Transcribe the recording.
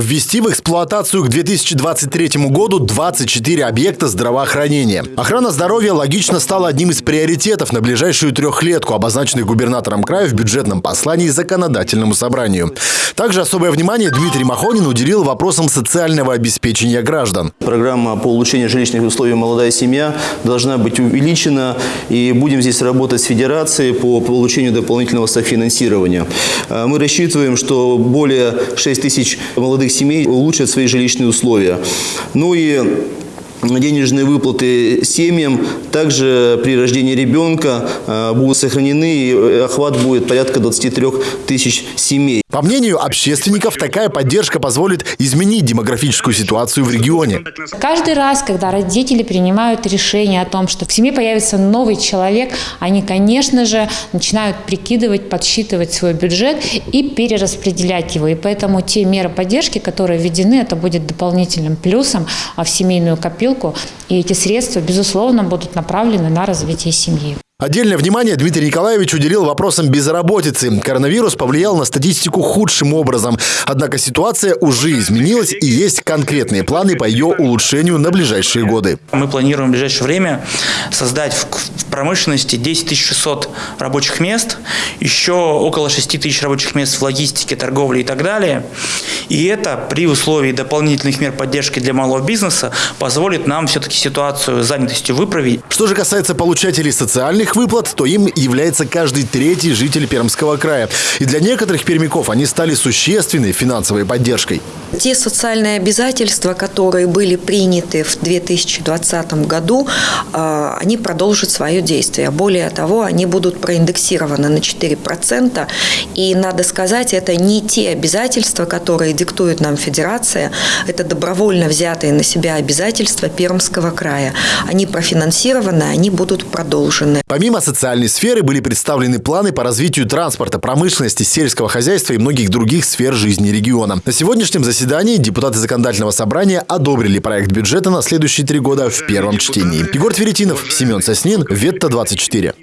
Ввести в эксплуатацию к 2023 году 24 объекта здравоохранения. Охрана здоровья логично стала одним из приоритетов на ближайшую трехлетку, обозначенных губернатором края в бюджетном послании законодательному собранию. Также особое внимание Дмитрий Махонин уделил вопросам социального обеспечения граждан. Программа по улучшению жилищных условий «Молодая семья» должна быть увеличена. И будем здесь работать с федерацией по получению дополнительного софинансирования. А Мы рассчитываем, что более 6 тысяч молодых семей улучшат свои жилищные условия. Ну и денежные выплаты семьям также при рождении ребенка э, будут сохранены, и охват будет порядка 23 тысяч семей. По мнению общественников, такая поддержка позволит изменить демографическую ситуацию в регионе. Каждый раз, когда родители принимают решение о том, что в семье появится новый человек, они, конечно же, начинают прикидывать, подсчитывать свой бюджет и перераспределять его. И поэтому те меры поддержки, которые введены, это будет дополнительным плюсом в семейную копилку. И эти средства, безусловно, будут направлены на развитие семьи. Отдельное внимание Дмитрий Николаевич уделил вопросам безработицы. Коронавирус повлиял на статистику худшим образом. Однако ситуация уже изменилась и есть конкретные планы по ее улучшению на ближайшие годы. Мы планируем в ближайшее время создать в промышленности 10 600 рабочих мест, еще около 6 тысяч рабочих мест в логистике, торговле и так далее. И это при условии дополнительных мер поддержки для малого бизнеса позволит нам все-таки ситуацию с занятостью выправить. Что же касается получателей социальных выплат, то им является каждый третий житель Пермского края. И для некоторых пермяков они стали существенной финансовой поддержкой. Те социальные обязательства, которые были приняты в 2020 году, э, они продолжат свое действие. Более того, они будут проиндексированы на 4%. И надо сказать, это не те обязательства, которые диктует нам Федерация, это добровольно взятые на себя обязательства Пермского края. Они профинансированы, они будут продолжены. Помимо социальной сферы были представлены планы по развитию транспорта, промышленности, сельского хозяйства и многих других сфер жизни региона. На сегодняшнем заседании депутаты законодательного собрания одобрили проект бюджета на следующие три года в первом чтении. Егор Тверетинов, Семен Соснин, Ветта 24.